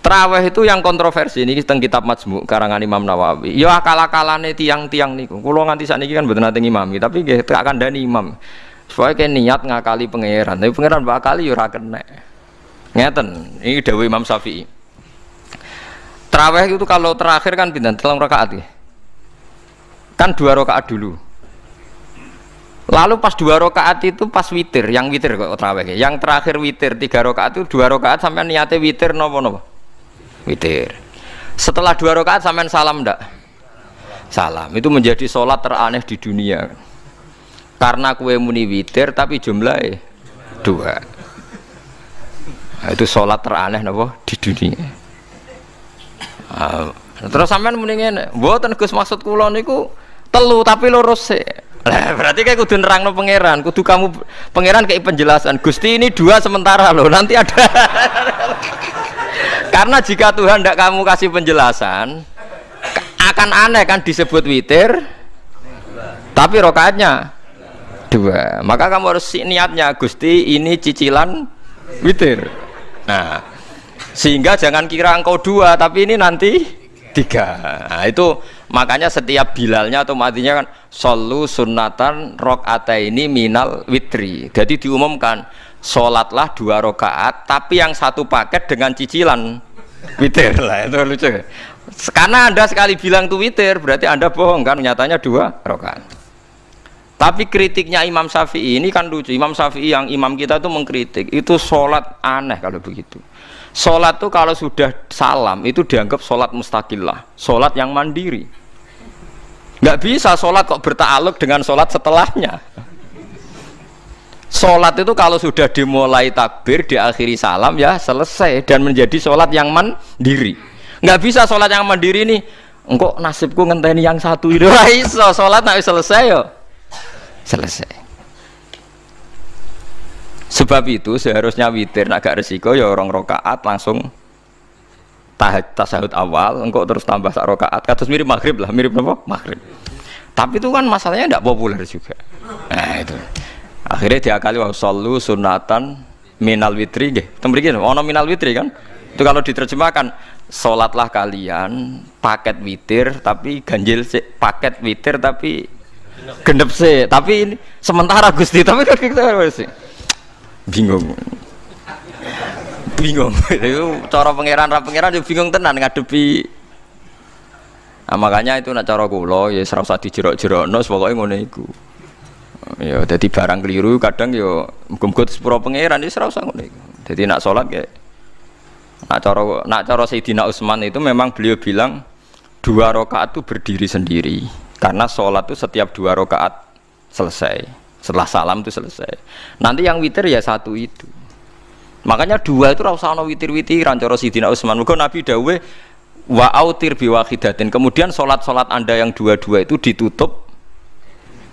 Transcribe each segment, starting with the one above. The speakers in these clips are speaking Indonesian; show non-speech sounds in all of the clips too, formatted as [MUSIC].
Traweh itu yang kontroversi ini tentang kitab Majmu karangan Imam Nawawi. Ya akal-akalane tiang-tiang niku. Kula nganti sakniki kan mboten nate imam, tapi nggih tak kandhani imam. Supaya kayak niat ngakali pangeran, tapi pangeran bakali ya ora kena. Ngeten, ini dawuh Imam Syafi'i. Traweh itu kalau terakhir kan pindah telung rakaat ya. Kan dua rakaat dulu. Lalu pas dua rakaat itu pas witir, yang witir kok traweh. Yang terakhir witir tiga rakaat itu dua rakaat sampai niatnya witir nopo nopo witir. Setelah dua rakaat sampean salam ndak? Salam. Itu menjadi sholat teraneh di dunia. Karena kue muni witir tapi jumlahnya dua. Nah, itu sholat teraneh nopo di dunia. Nah, terus sampean ngene mboten Gus maksud kula niku telu tapi lurus sih lah berarti kayak kudu nerang no pangeran, kudu kamu pangeran kayak penjelasan. Gusti ini dua sementara loh, nanti ada. [LAUGHS] Karena jika Tuhan tidak kamu kasih penjelasan, akan aneh kan disebut witir, tapi rokaatnya dua. Maka kamu harus niatnya, Gusti ini cicilan witir. Nah, sehingga jangan kira engkau dua, tapi ini nanti tiga. Nah, itu makanya setiap bilalnya atau matinya kan solu sunatan rok ini minal witri. Jadi diumumkan sholatlah dua rakaat tapi yang satu paket dengan cicilan. Witir lah itu lucu. Karena anda sekali bilang itu witir berarti anda bohong kan? Nyatanya dua rakaat. Tapi kritiknya Imam Syafi'i ini kan lucu. Imam Syafi'i yang imam kita itu mengkritik itu sholat aneh kalau begitu. Sholat tuh kalau sudah salam itu dianggap sholat mustakillah sholat yang mandiri. Nggak bisa sholat kok bertakluk dengan sholat setelahnya Sholat itu kalau sudah dimulai takbir, diakhiri salam ya selesai dan menjadi sholat yang mandiri. Nggak bisa sholat yang mandiri nih. Engkau nasibku ngenteni yang satu itu [LAUGHS] iso sholat nak selesai yo selesai. Sebab itu seharusnya witir agak resiko ya orang rokaat langsung tahaj tasahud awal, engkau terus tambah sak rokaat. Katus mirip maghrib lah, mirip apa? Maghrib. Tapi itu kan masalahnya tidak populer juga. Nah itu akhirnya diakali wa sallu sunatan minal witri. Nggih tembriki ono minal witri kan? Itu kalau diterjemahkan sholatlah kalian paket witir tapi ganjil sih paket witir tapi genep sih tapi ini sementara Gusti tapi kan kita sih? Bingung. Bingung. [LAUGHS] Itu cara pangeran rap pangeran juga bingung tenan ngadepi. Nah, makanya itu nak cara kula ya serasa dijerok-jerokno pokoknya ngono iku ya jadi barang keliru kadang yo muga-muga sepuro pangeran wis ora usah ngono jadi nak sholat ya nak cara nak cara Sayyidina Utsman itu memang beliau bilang dua rakaat itu berdiri sendiri. Karena sholat itu setiap dua rakaat selesai. Setelah salam itu selesai. Nanti yang witir ya satu itu. Makanya dua itu rasa no witir-witiran cara Sayyidina Utsman. Muga Nabi dawe wa autir biwahidatin kemudian sholat-sholat anda yang dua-dua itu ditutup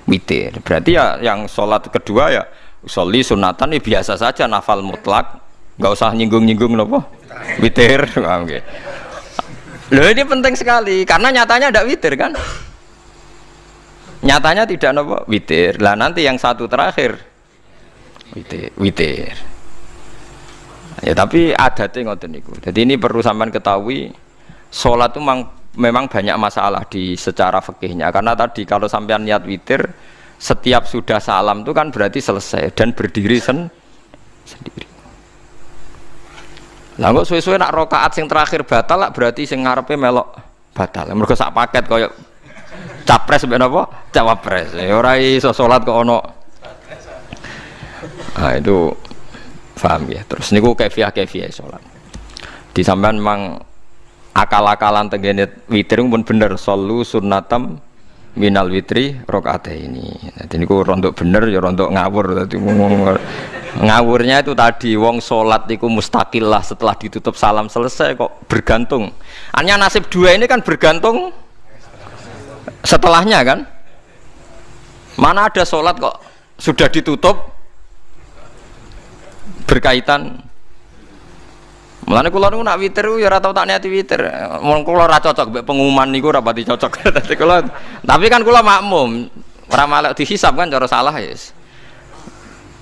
witir. Berarti ya yang sholat kedua ya soli sunatan ya biasa saja nafal mutlak. Nggak usah nyinggung-nyinggung nopo. Witir. [LAUGHS] Okay. loh ini penting sekali karena nyatanya ada witir kan? Nyatanya tidak nopo witir. Lah nanti yang satu terakhir. Witir witir. Ya tapi ngoten niku. Jadi ini perlu sampean ketahui sholat itu memang memang banyak masalah di secara fikihnya. Karena tadi kalau sampean niat witir setiap sudah salam itu kan berarti selesai dan berdiri sen sendiri. Lah kok suwe-suwe nak rokaat sing terakhir batal lah berarti sing ngarepe melok batal. Mergo sak paket koyo capres ben apa? Cawapres. Ya ora iso salat kok ono. Nah itu paham ya. Terus niku kefiah kefiah salat. Di sampean memang akal-akalan tenggene witir pun bener. Solu sunnatam minal witri rokaat ini. Jadi ini rontok bener ya rontok ngawur. Tadi ngawurnya itu tadi wong sholat itu mustakil lah setelah ditutup salam selesai kok bergantung. Hanya nasib dua ini kan bergantung setelahnya kan? Mana ada sholat kok sudah ditutup? Berkaitan Mulane kula niku nak witir ya ora tau tak niati witir. Mun kula ora cocok mbek pengumuman niku ora pati cocok. [LAUGHS] Dadi kula tapi kan kula makmum. Ora malek dihisab kan cara salah ya.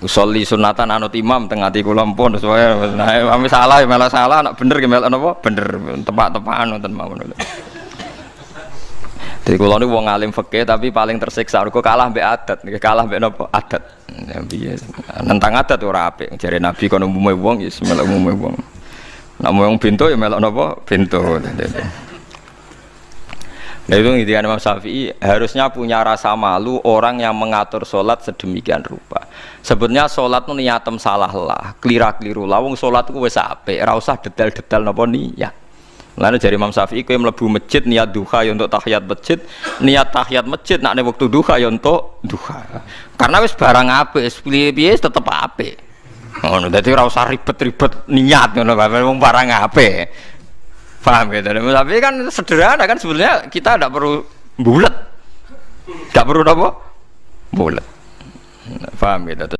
usolli sunatan anut imam tengah ati kula pun sesuai nah ame salah ya malah salah nak bener ya malah napa bener tepak-tepakan wonten mawon jadi kalau ini wong alim fakih tapi paling tersiksa. Kau kalah be adat, kalah be nopo adat. Ya, Nentang adat ora apik. Jare Nabi kono umume wong ya melok umume wong. Nak wong pintu ya melok nopo pintu. Nah itu intinya Imam Syafi'i harusnya punya rasa malu orang yang mengatur sholat sedemikian rupa. Sebetulnya sholat itu niatem salah lah, kelira keliru lah. Wong sholat itu wes ape, rasa detail-detail nopo niat. Lalu dari Imam Syafi'i yang melebu masjid niat duha ya untuk tahiyat masjid, niat tahiyat masjid nak waktu duha ya untuk duha. Karena wes barang ape, piye tetap ape. Oh, dadi ora usah ribet-ribet niat ngono, wong barang ape. Paham gitu. Tapi kan sederhana kan sebenarnya kita tidak perlu bulat. Tidak perlu apa? Bulat. Paham gitu.